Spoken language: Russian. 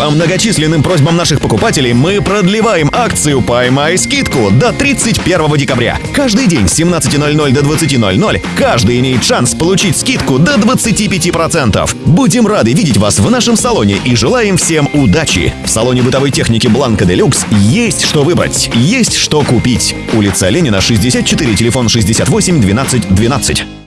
По многочисленным просьбам наших покупателей мы продлеваем акцию «Поймай скидку» до 31 декабря. Каждый день с 17.00 до 20.00 каждый имеет шанс получить скидку до 25%. Будем рады видеть вас в нашем салоне и желаем всем удачи. В салоне бытовой техники «Бланка Делюкс» есть что выбрать, есть что купить. Улица Ленина, 64, телефон 68 12 12.